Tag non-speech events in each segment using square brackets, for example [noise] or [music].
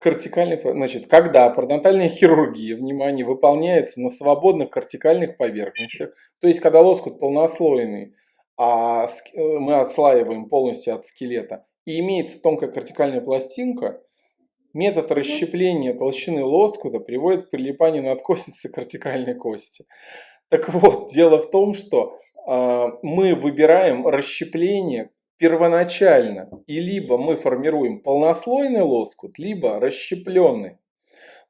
Кортикальный, значит, когда пародонтальная хирургия, внимание, выполняется на свободных кортикальных поверхностях, то есть когда лоскут полнослойный, а э, мы отслаиваем полностью от скелета, и имеется тонкая кортикальная пластинка, метод расщепления толщины лоскута приводит к прилипанию надкостницы кортикальной кости. Так вот, дело в том, что э, мы выбираем расщепление первоначально, и либо мы формируем полнослойный лоскут, либо расщепленный.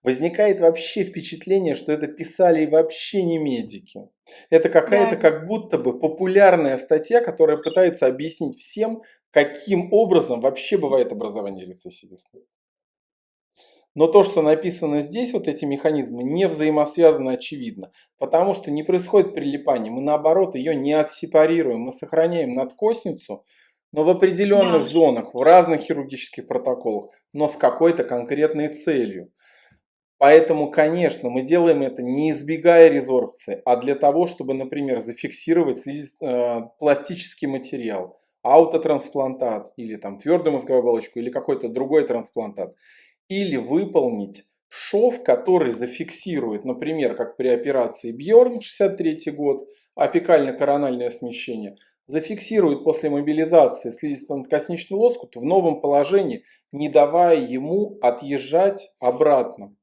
Возникает вообще впечатление, что это писали вообще не медики. Это какая-то да. как будто бы популярная статья, которая пытается объяснить всем, каким образом вообще бывает образование рецессии. Но то, что написано здесь, вот эти механизмы, не взаимосвязаны очевидно. Потому что не происходит прилипание. Мы наоборот ее не отсепарируем. Мы сохраняем надкосницу но в определенных да. зонах, в разных хирургических протоколах, но с какой-то конкретной целью. Поэтому, конечно, мы делаем это не избегая резорбции, а для того, чтобы, например, зафиксировать э, пластический материал, аутотрансплантат или там твердую мозговую оболочку или какой-то другой трансплантат. Или выполнить шов, который зафиксирует, например, как при операции Бьорн 63 год, апикально-корональное смещение – зафиксирует после мобилизации слизисто-надкосничный лоскут в новом положении, не давая ему отъезжать обратно.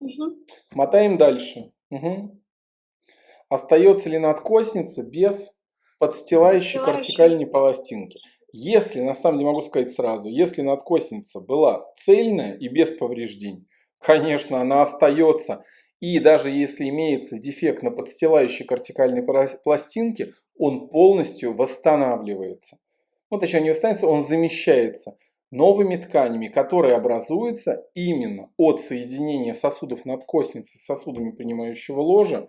Угу. Мотаем дальше. Угу. Остается ли надкосница без подстилающей кортикальной пластинки? Если, на самом деле могу сказать сразу, если надкосница была цельная и без повреждений, конечно, она остается. И даже если имеется дефект на подстилающей кортикальной пластинке, он полностью восстанавливается. Ну, точнее, не восстанавливается, он замещается новыми тканями, которые образуются именно от соединения сосудов надкосницы с сосудами принимающего ложа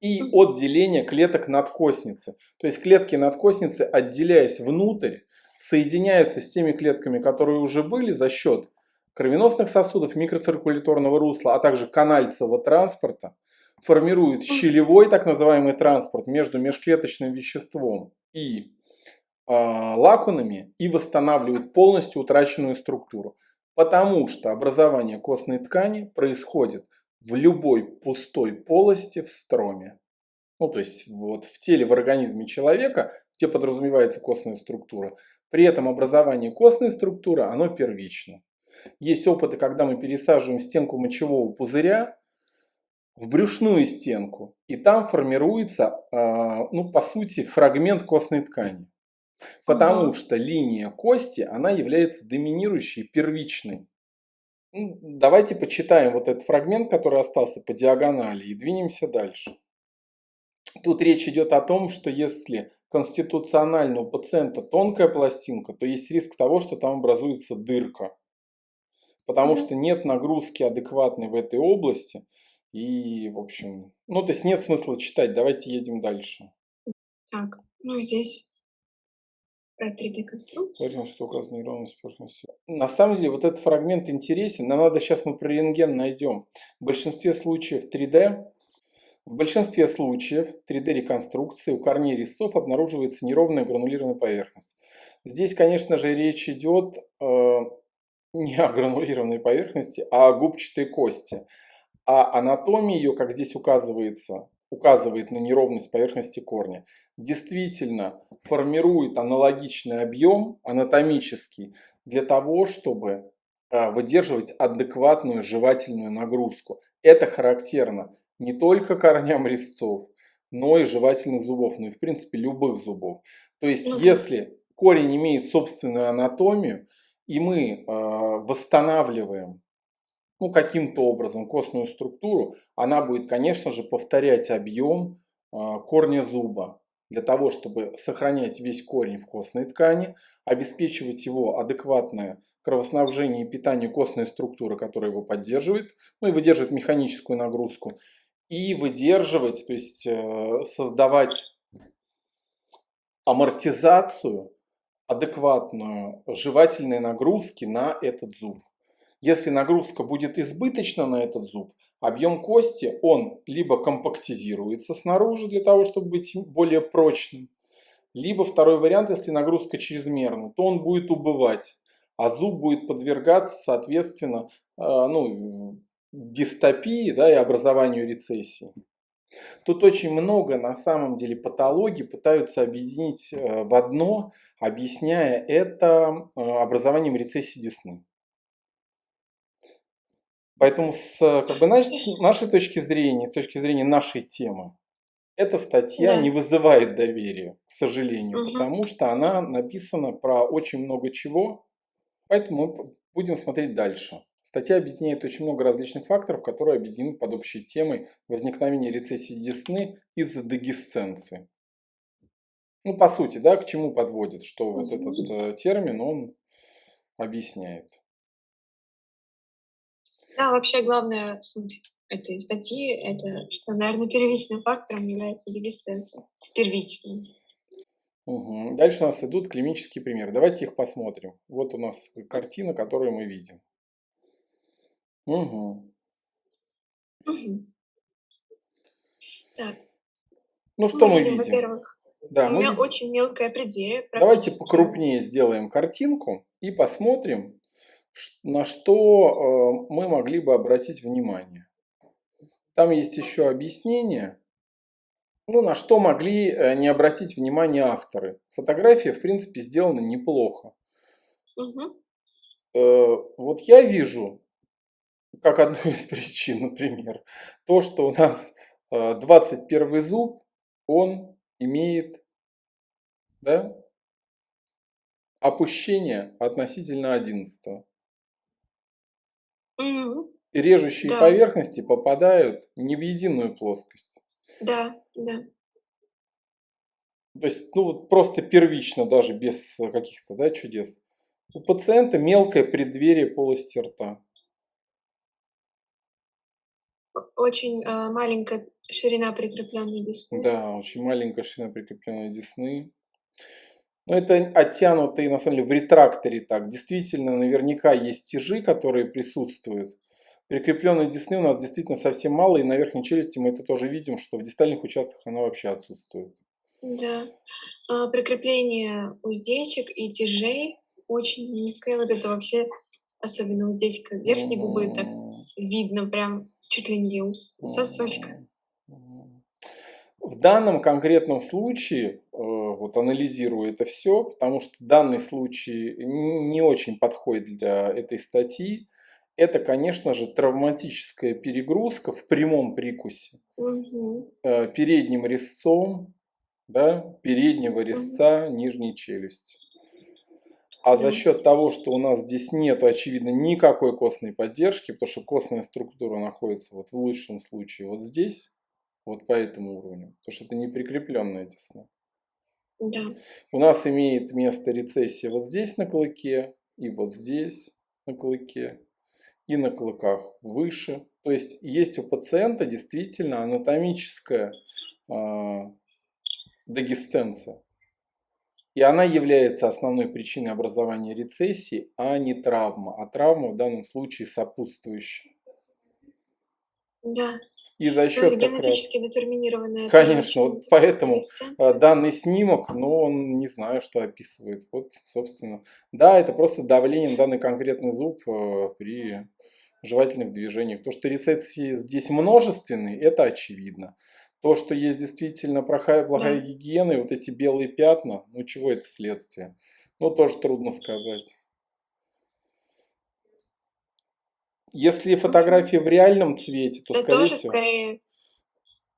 и от деления клеток надкосницы. То есть клетки надкосницы, отделяясь внутрь, соединяются с теми клетками, которые уже были за счет кровеносных сосудов, микроциркуляторного русла, а также канальцевого транспорта, формирует щелевой так называемый транспорт между межклеточным веществом и э, лакунами и восстанавливает полностью утраченную структуру. Потому что образование костной ткани происходит в любой пустой полости в строме. Ну, то есть вот в теле, в организме человека, где подразумевается костная структура. При этом образование костной структуры, оно первично. Есть опыты, когда мы пересаживаем стенку мочевого пузыря в брюшную стенку. И там формируется, а, ну, по сути, фрагмент костной ткани. Потому ага. что линия кости, она является доминирующей, первичной. Ну, давайте почитаем вот этот фрагмент, который остался по диагонали, и двинемся дальше. Тут речь идет о том, что если конституционально у пациента тонкая пластинка, то есть риск того, что там образуется дырка. Потому что нет нагрузки адекватной в этой области, и, в общем, ну, то есть нет смысла читать, давайте едем дальше. Так, ну здесь про 3D-конструкцию. Поэтому, что указана неровность поверхности. На самом деле, вот этот фрагмент интересен. Нам надо сейчас мы про рентген найдем. В большинстве случаев 3D, в большинстве случаев 3D-реконструкции у корней резцов обнаруживается неровная гранулированная поверхность. Здесь, конечно же, речь идет э, не о гранулированной поверхности, а о губчатой кости. А анатомия ее, как здесь указывается, указывает на неровность поверхности корня, действительно формирует аналогичный объем анатомический для того, чтобы а, выдерживать адекватную жевательную нагрузку. Это характерно не только корням резцов, но и жевательных зубов, ну и в принципе любых зубов. То есть если корень имеет собственную анатомию, и мы э, восстанавливаем ну, каким-то образом костную структуру, она будет, конечно же, повторять объем а, корня зуба для того, чтобы сохранять весь корень в костной ткани, обеспечивать его адекватное кровоснабжение и питание костной структуры, которая его поддерживает, ну и выдерживает механическую нагрузку, и выдерживать, то есть э, создавать амортизацию адекватную жевательной нагрузки на этот зуб. Если нагрузка будет избыточна на этот зуб, объем кости, он либо компактизируется снаружи для того, чтобы быть более прочным, либо второй вариант, если нагрузка чрезмерна, то он будет убывать. а зуб будет подвергаться, соответственно, ну, дистопии да, и образованию рецессии. Тут очень много на самом деле патологий пытаются объединить в одно, объясняя это образованием рецессии десны. Поэтому с как бы, нашей, [laughs] нашей точки зрения, с точки зрения нашей темы, эта статья да. не вызывает доверия, к сожалению, угу. потому что она написана про очень много чего, поэтому мы будем смотреть дальше. Статья объединяет очень много различных факторов, которые объединены под общей темой возникновения рецессии десны из-за дегисценции. Ну, по сути, да, к чему подводит, что вот этот э, термин, он объясняет. Да, вообще главная суть этой статьи, это что, наверное, первичным фактором является дегесценция. Первичным. Угу. Дальше у нас идут клинические примеры. Давайте их посмотрим. Вот у нас картина, которую мы видим. Угу. Угу. Так. Ну что мы, мы видим? Во-первых, да, у мы... меня очень мелкое преддверие. Давайте покрупнее сделаем картинку и посмотрим, на что э, мы могли бы обратить внимание. Там есть еще объяснение, ну, на что могли э, не обратить внимание авторы. Фотография, в принципе, сделана неплохо. Угу. Вот я вижу, как одну из причин, например, то, что у нас 21 зуб, он имеет да, опущение относительно 11. Мгм. И режущие Да. поверхности попадают не в единую плоскость. Да, да. То есть, ну вот просто первично, даже без э, каких-то да, чудес. У пациента мелкое преддверие полости рта. Очень э, маленькая ширина прикрепленной десны. Да, очень маленькая ширина прикрепленной десны. Но ну, это оттянутые, на самом деле, в ретракторе так. Действительно, наверняка есть тяжи, которые присутствуют. Прикрепленной десны у нас действительно совсем мало, и на верхней челюсти мы это тоже видим, что в дистальных участках она вообще отсутствует. Да. А, прикрепление уздечек и тяжей очень низкое. Вот это вообще, особенно уздечка верхней губы, так видно прям чуть ли не у сосочка. В данном конкретном случае, э, вот анализирую это все, потому что данный случай не очень подходит для этой статьи, это, конечно же, травматическая перегрузка в прямом прикусе угу. передним резцом, да, переднего резца угу. нижней челюсти. А за счет того, что у нас здесь нет, очевидно, никакой костной поддержки, потому что костная структура находится вот в лучшем случае вот здесь, вот по этому уровню. Потому что это не прикрепленная десна. Да. У нас имеет место рецессия вот здесь на клыке, и вот здесь на клыке, и на клыках выше. То есть есть у пациента действительно анатомическая э, дегисценция. И она является основной причиной образования рецессии, а не травма. А травма в данном случае сопутствующая. Да. И за счет То генетически раз... детерминированная. Конечно, вот поэтому а, данный снимок, ну, он не знаю, что описывает. Вот, собственно. Да, это просто давление на данный конкретный зуб э, при жевательных движениях. То, что рецессии здесь множественные, это очевидно. То, что есть действительно плохая, плохая да. гигиена, и вот эти белые пятна, ну, чего это следствие? Ну, тоже трудно сказать. Если фотография в реальном цвете, то, это скорее тоже всего, скорее...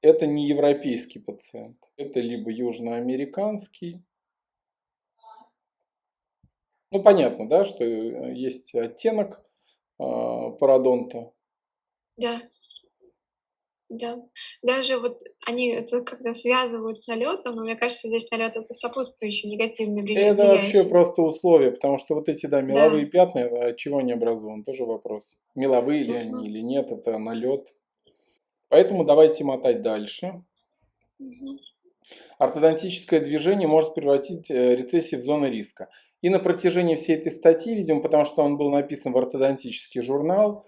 это не европейский пациент. Это либо южноамериканский. Ну, понятно, да, что э, есть оттенок э, пародонта. Да. Да. Даже вот они это как-то связывают с налетом, но мне кажется, здесь налет это сопутствующий негативный влияние. Это вообще просто условия, потому что вот эти, да, меловые да. пятна, от чего они образованы, тоже вопрос. Меловые ли угу. они или нет, это налет. Поэтому давайте мотать дальше. Угу. Ортодонтическое движение может превратить э, рецессию в зону риска. И на протяжении всей этой статьи, видимо, потому что он был написан в ортодонтический журнал,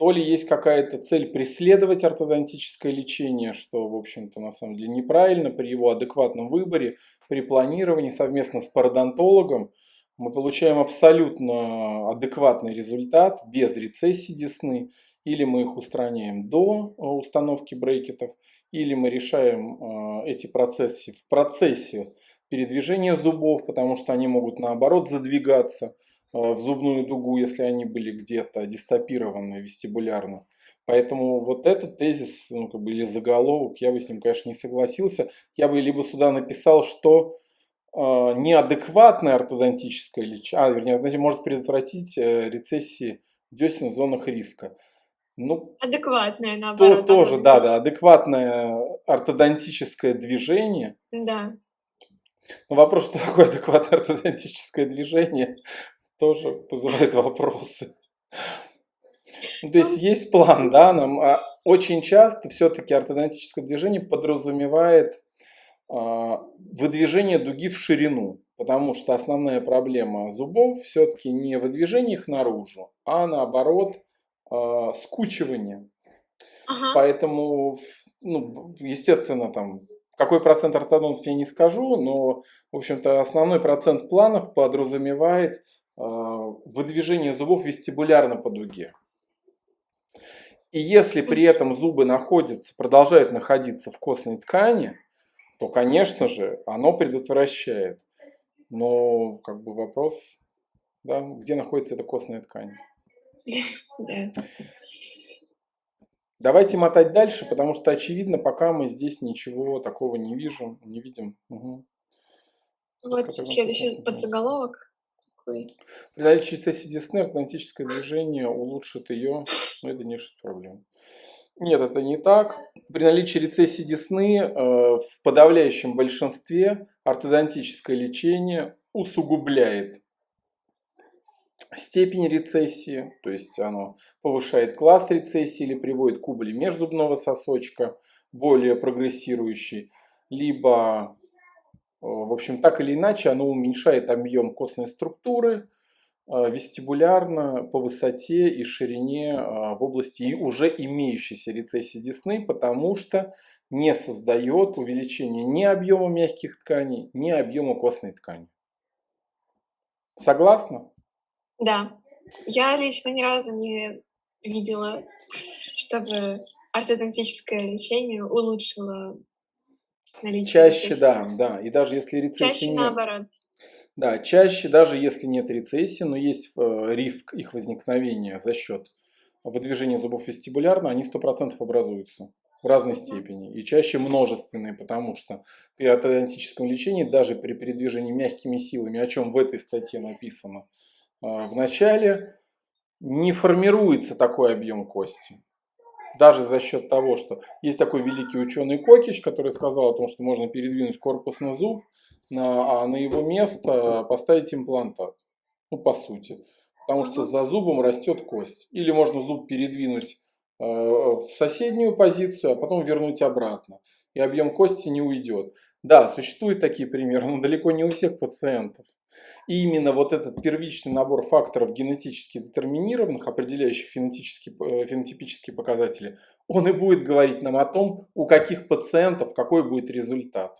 то ли есть какая-то цель преследовать ортодонтическое лечение, что, в общем-то, на самом деле неправильно при его адекватном выборе, при планировании совместно с пародонтологом. Мы получаем абсолютно адекватный результат без рецессии десны, или мы их устраняем до э, установки брекетов, или мы решаем э, эти процессы в процессе передвижения зубов, потому что они могут наоборот задвигаться в зубную дугу, если они были где-то дистопированы вестибулярно. Поэтому вот этот тезис, ну, как бы, или заголовок, я бы с ним, конечно, не согласился. Я бы либо сюда написал, что э, неадекватное ортодонтическое лечение, а, вернее, может предотвратить э, рецессии десен в зонах риска. Ну, адекватное, наоборот. То, тоже, да, да, адекватное ортодонтическое движение. Да. Но вопрос, что такое адекватное ортодонтическое движение, тоже вызывает вопросы. То есть ну, есть план, да, нам а очень часто все-таки ортодонтическое движение подразумевает а, выдвижение дуги в ширину, потому что основная проблема зубов все-таки не выдвижение их наружу, а наоборот а, скучивание. Ага. Поэтому, ну, естественно, там какой процент ортодонтов я не скажу, но, в общем-то, основной процент планов подразумевает выдвижение зубов вестибулярно по дуге. И если при этом зубы находятся, продолжают находиться в костной ткани, то, конечно же, оно предотвращает. Но как бы вопрос, да, где находится эта костная ткань. Давайте мотать дальше, потому что очевидно, пока мы здесь ничего такого не видим, не видим. Угу. Вот следующий подзаголовок такой. При наличии сессии Десны ортодонтическое движение улучшит ее, но это не решит проблем. Нет, это не так. При наличии рецессии десны э, в подавляющем большинстве ортодонтическое лечение усугубляет степень рецессии, то есть оно повышает класс рецессии или приводит к убыли межзубного сосочка, более прогрессирующий, либо в общем, так или иначе, оно уменьшает объем костной структуры э, вестибулярно по высоте и ширине э, в области уже имеющейся рецессии десны, потому что не создает увеличение ни объема мягких тканей, ни объема костной ткани. Согласна? Да. Я лично ни разу не видела, чтобы ортодонтическое лечение улучшило Чаще, да, да. И даже если рецессии чаще нет. наоборот. Да, чаще, даже если нет рецессии, но есть э, риск их возникновения за счет выдвижения зубов вестибулярно, они 100% образуются в разной степени. И чаще множественные, потому что при ортодонтическом лечении, даже при передвижении мягкими силами, о чем в этой статье написано э, в начале, не формируется такой объем кости даже за счет того, что есть такой великий ученый Кокич, который сказал о том, что можно передвинуть корпус на зуб, на, а на его место поставить имплантат. Ну, по сути. Потому что за зубом растет кость. Или можно зуб передвинуть э, в соседнюю позицию, а потом вернуть обратно. И объем кости не уйдет. Да, существуют такие примеры, но далеко не у всех пациентов. И именно вот этот первичный набор факторов генетически детерминированных, определяющих э, фенотипические показатели, он и будет говорить нам о том, у каких пациентов какой будет результат.